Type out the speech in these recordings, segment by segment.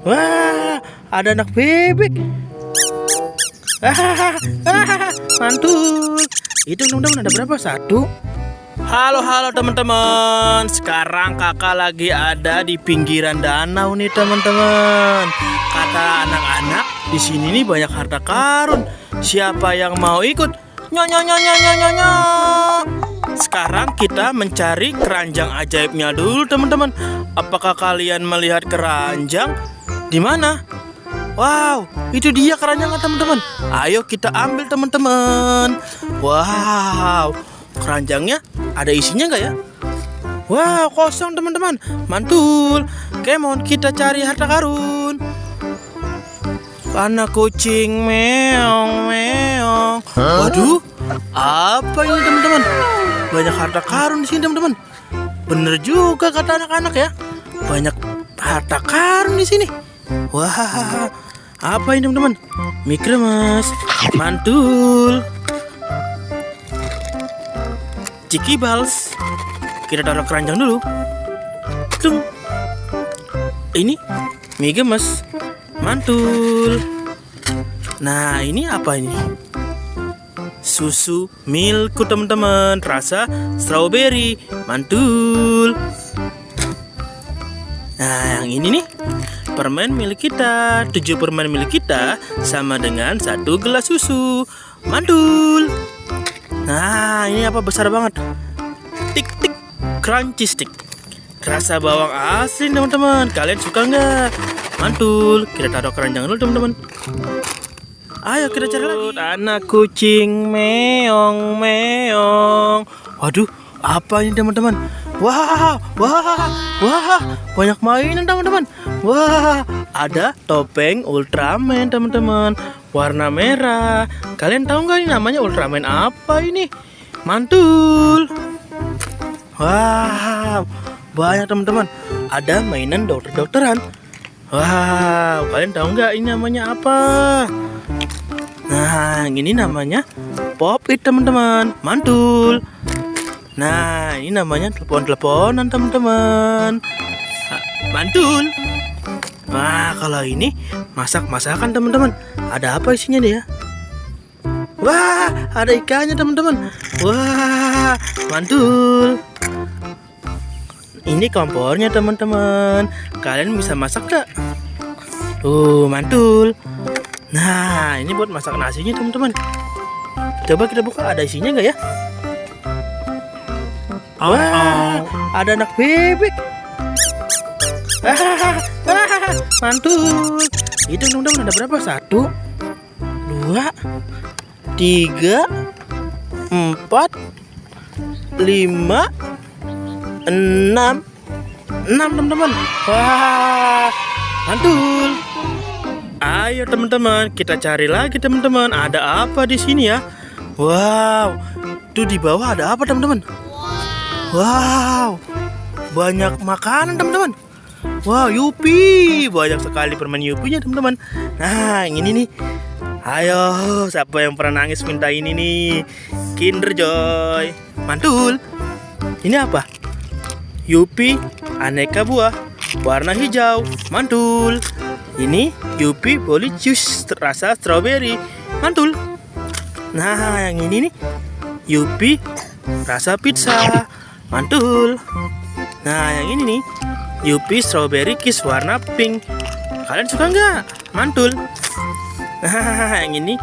Wah, ada anak bebek. Ah, ah, mantul. Itu teman-teman ada berapa? Satu. Halo, halo teman-teman. Sekarang kakak lagi ada di pinggiran danau nih teman-teman. Kata anak-anak, di sini nih banyak harta karun. Siapa yang mau ikut? Nyonya nyonya nyonya nyonya. Sekarang kita mencari keranjang ajaibnya dulu teman-teman. Apakah kalian melihat keranjang? Di mana? Wow, itu dia keranjangnya teman-teman. Ayo kita ambil teman-teman. Wow, keranjangnya ada isinya nggak ya? Wow, kosong teman-teman. Mantul. Kemon, kita cari harta karun. Anak kucing meong meong. Waduh, apa ini teman-teman? Banyak harta karun di sini teman-teman. Bener juga kata anak-anak ya. Banyak harta karun di sini. Wah, apa ini teman-teman? Mikremas, mantul, Ciki Bals. Kita taruh keranjang dulu. Tung. Ini mie gemes, mantul. Nah, ini apa ini? Susu milku teman-teman, rasa strawberry, mantul. Nah, yang ini nih permen milik kita. Tujuh permen milik kita sama dengan satu gelas susu. Mantul. Nah, ini apa besar banget? Tik tik crunchy stick. Rasa bawang asli teman-teman. Kalian suka nggak? Mantul. Kita taruh keranjang dulu teman-teman. Ayo kita cari lagi. Anak kucing meong meong. Waduh, apa ini teman-teman? Wah, wah, wah, banyak mainan teman-teman. Wah, ada topeng Ultraman teman-teman, warna merah. Kalian tahu nggak ini namanya Ultraman apa ini? Mantul. Wow, banyak teman-teman. Ada mainan dokter-dokteran. Wow, kalian tahu nggak ini namanya apa? Nah, ini namanya pop it teman-teman. Mantul. Nah, ini namanya telepon-teleponan teman-teman. Ah, Mantul. Wah, kalau ini masak-masakan teman-teman. Ada apa isinya dia? Wah, ada ikannya teman-teman. Wah, mantul. Ini kompornya teman-teman. Kalian bisa masak gak? Tuh, mantul. Nah, ini buat masak nasinya teman-teman. Coba kita buka ada isinya nggak ya? Wah, ada anak bebek. Ah, ah, mantul. Itu teman-teman ada berapa? Satu, dua, tiga, empat, lima, enam, enam teman-teman. Wah, mantul. Ayo teman-teman, kita cari lagi teman-teman. Ada apa di sini ya? Wow, itu di bawah ada apa teman-teman? Wow, banyak makanan teman-teman. Wow, Yupi, banyak sekali permen Yupinya teman-teman. Nah, ini nih. Ayo, siapa yang pernah nangis minta ini nih? Kinder Joy, mantul. Ini apa? Yupi, aneka buah, warna hijau, mantul. Ini Yupi Boli Juice rasa strawberry, mantul. Nah, yang ini nih Yupi rasa pizza, mantul. Nah, yang ini nih Yupi Strawberry Kiss warna pink. Kalian suka nggak? Mantul. Nah, yang ini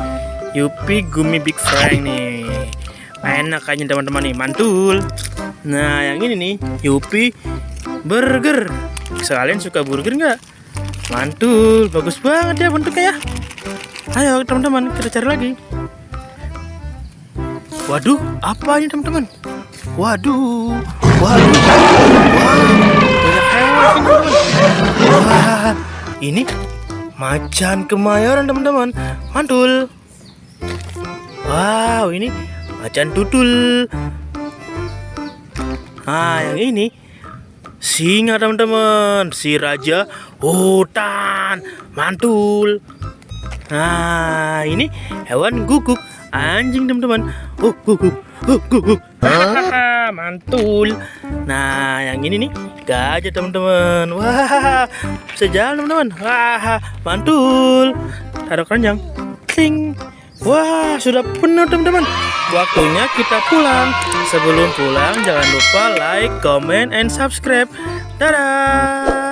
Yupi Gummy Big Frank nih. Enak kayaknya teman-teman nih, mantul. Nah, yang ini nih Yupi Burger. Kalian suka burger nggak? Mantul, bagus banget ya bentuknya ya. Ayo teman-teman, kita cari lagi. Waduh, apa ini teman-teman? Waduh, waduh, teman-teman. Wah, ini macan kemayoran teman-teman. Mantul. Wow, ini macan tutul. Nah, yang ini singa teman-teman. Si raja hutan. Mantul. Nah, ini hewan guguk anjing teman-teman. Uh, guguk, uh, guguk. Mantul. Nah, yang ini nih gajah teman-teman. Wah, bisa jalan teman-teman. Wah, mantul. Taruh keranjang. Kling. Wah, sudah penuh teman-teman. Waktunya kita pulang. Sebelum pulang, jangan lupa like, comment, and subscribe. Dadah.